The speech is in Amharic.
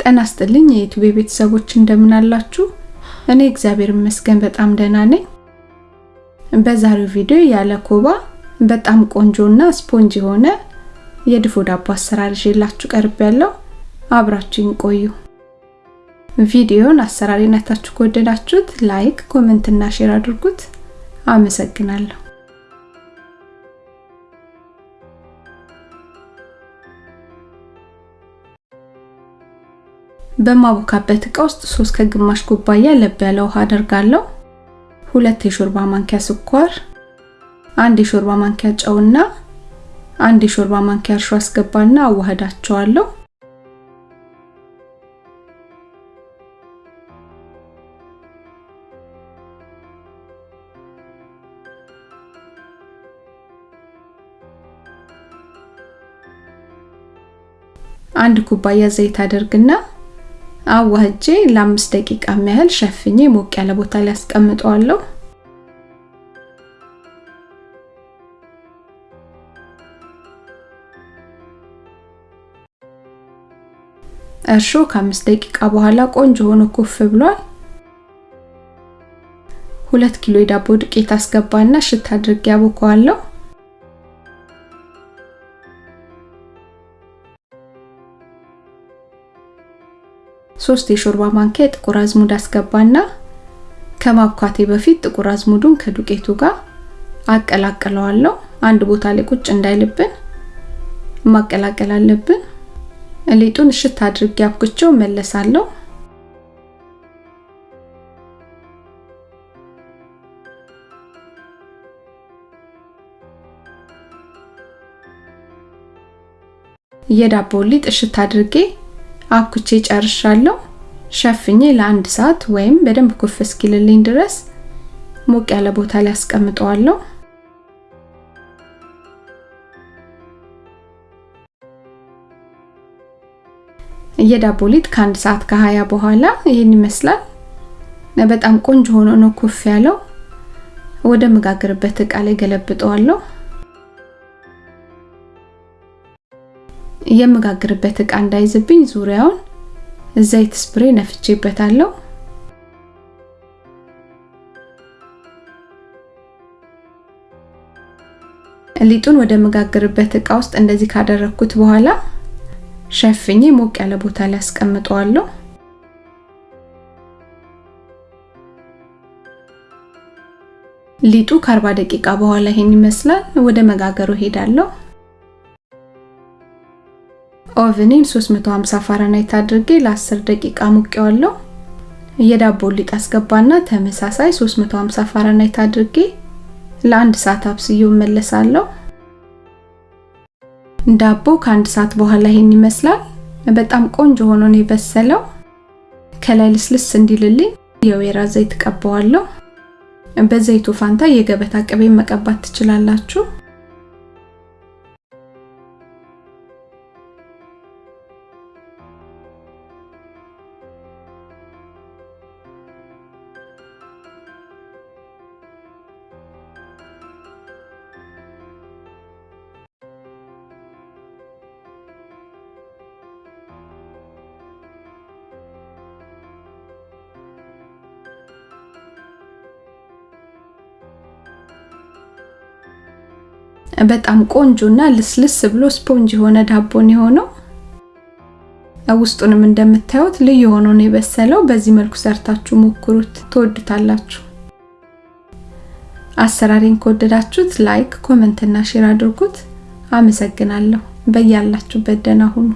ጤና ይስጥልኝ የዩቲዩብ ቤተሰቦች እንደምን አላችሁ? እኔ እግዚአብሔር ይመስገን በጣም ደህና ነኝ። በዛሬው ቪዲዮ ያለ ኮባ በጣም ቆንጆና ስፖንጅ የሆነ የድፎ ዳቦ አሰራር ይዤላችሁ ቀርቤያለሁ። አብራችሁኝ ቆዩ። ቪዲዮውን አሰራሬን አይታችሁ ከወደዳችሁት like፣ comment እና share አድርጉት። አመሰግናለሁ። በማቦካበት እቃ ውስጥ ሶስት ከግማሽ ኩባያ ለብ ያለ ውሃ አደርጋለሁ። ሁለት የሾርባ ማንኪያ ስኳር፣ አንድ የሾርባ ማንኪያ ጨውና አንድ የሾርባ ማንኪያ እርሾ አስገባና አዋህዳቸዋለሁ። አንድ ኩባያ ዘይት አደርግና አዋህጄ ለአምስት ደቂቃ ያህል ሸፍኜ ሞቅ ያለ ቦታ ላይ አስቀምጠዋለሁ። እርሾ ከአምስት ደቂቃ በኋላ ቆንጆ ሆኖ ኩፍ ብሏል። ሁለት ኪሎ የዳቦ ዱቄት አስገባና ሽታ አድርጌ አቦከዋለሁ። ሶስት የሾርባ ማንኪያ ጥቁር አዝሙድ አስገባና ከማብኳቴ በፊት ጥቁር አዝሙዱን ከዱቄቱ ጋር አቀላቅለዋለሁ። አንድ ቦታ ላይ ቁጭ እንዳይልብን ማቀላቀል አለብን። ሊጡን እሽት አድርጌ አብኩቼው መለሳለሁ። የዳቦ ሊጥ እሽት አድርጌ አብኩቼ ጨርሻለሁ። ሸፍኜ ለአንድ ሰዓት ወይም በደንብ ኩፍ እስኪልልኝ ድረስ ሞቅ ያለ ቦታ ላይ አስቀምጠዋለሁ። የዳቦ ሊጥ ከአንድ ሰዓት ከሀያ በኋላ ይህን ይመስላል። በጣም ቆንጆ ሆኖ ነው ኩፍ ያለው። ወደ መጋገርበት እቃ ላይ ገለብጠዋለሁ። የመጋገርበት እቃ እንዳይዝብኝ ዙሪያውን ዘይት ስፕሬ ነፍቼበታለሁ። ሊጡን ወደ መጋገርበት እቃ ውስጥ እንደዚህ ካደረኩት በኋላ ሸፍኜ ሞቅ ያለ ቦታ ላይ አስቀምጠዋለሁ። ሊጡ ከ40 ደቂቃ በኋላ ይሄን ይመስላል። ወደ መጋገሩ ሄዳለሁ። oven ኤን 350 ፋራናይት አድርጌ ለ10 ደቂቃ አሙቄዋለሁ። የዳቦ ሊጥ አስገባና ተመሳሳይ 350 ፋራናይት አድርጌ ለአንድ ሰዓት አብስዬው እመለሳለሁ። ዳቦ ከአንድ ሰዓት በኋላ ይሄን ይመስላል። በጣም ቆንጆ ሆኖ ነው የበሰለው። ከላይ ልስልስ እንዲልልኝ የወይራ ዘይት ቀባዋለሁ። በዘይቱ ፋንታ የገበታ ቅቤ መቀባት ትችላላችሁ። በጣም ቆንጆና ልስልስ ብሎ ስፖንጅ የሆነ ዳቦ ነው የሆነው ውስጡንም እንደምታዩት ልዩ ሆኖ ነው የበሰለው። በዚህ መልኩ ሰርታችሁ ሞክሩት፣ ትወዱታላችሁ። አሰራሬን ከወደዳችሁት like፣ comment እና share አድርጉት። አመሰግናለሁ። በያላችሁበት ደህና ሁኑ።